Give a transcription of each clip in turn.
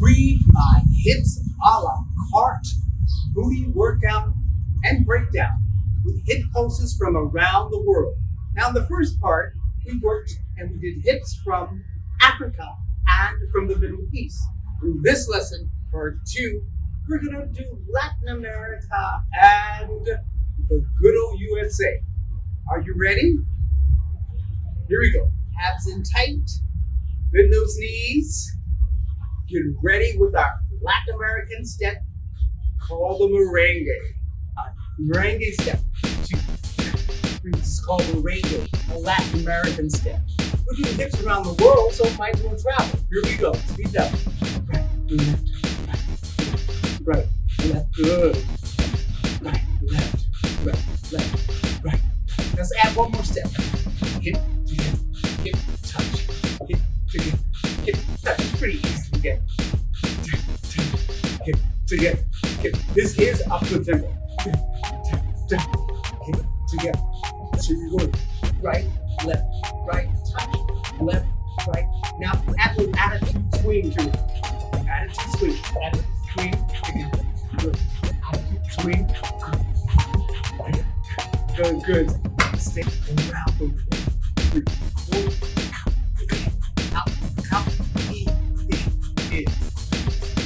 Read my hips a la carte, booty workout and breakdown with hip pulses from around the world. Now in the first part, we worked and we did hips from Africa and from the Middle East. In this lesson, part two, we're gonna do Latin America and the good old USA. Are you ready? Here we go. Abs in tight, bend those knees. Get ready with our Latin American step called the merengue. Uh, merengue step. This is called merengue, a Latin American step. We're doing hips around the world, so it might as well travel. Here we go. Speed up. Right, left, right, right, left, good. Right, left, right, left, right. Let's add one more step. Hip to hip, hip touch, hip to hip, hip touch. Pretty easy get. Hip to get, hip. This is up to tempo. Hip to get. So you're going right, left, right, touch, left, right. Now the attitude swing to it. Attitude swing, attitude swing. Good. Attitude swing. Good, good. Stay around the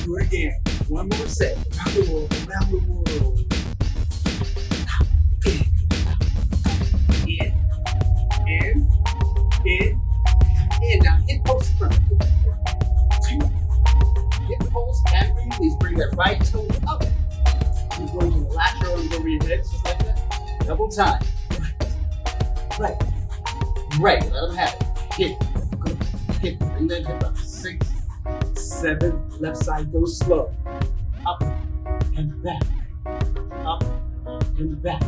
Do it again. One more set. Around the world, around the world. In, in, in, in. Now hip pulse front. Two. Hip pulse and release. Bring that right toe up. You go to the lateral and go over your head just like that. Double time. Right. Right. Let them have it. Hit. Good. Hit. Bring that hip up. Six, seven. Left side goes slow. Up and back. Up and back.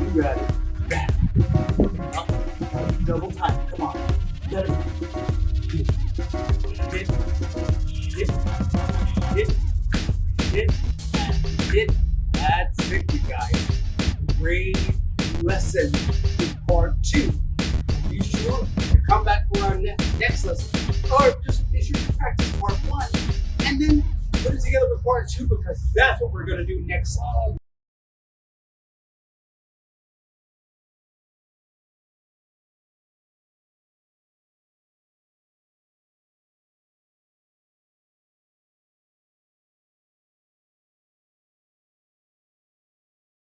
You got it. Back. Up. Double time. Come on. Let it. Hit. Hit. Hit. Hit. Hit. Hit. That's it, you guys great lesson in part two. Part two because that's what we're going to do next time.